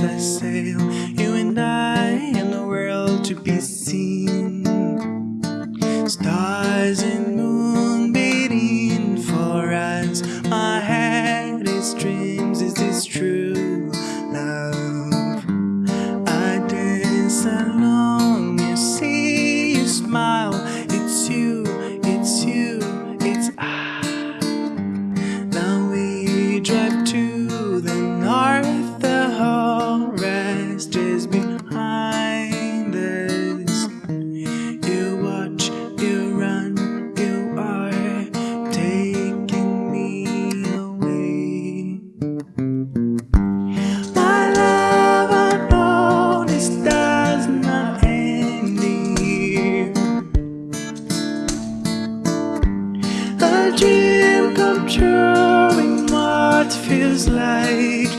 as I sail, you and I and the world to be seen. Stars and moon beating for us. my head is dreams, is this true love? I dance along, you see, you smile, it's you, it's you, it's I. Now we drive to dream come true in what feels like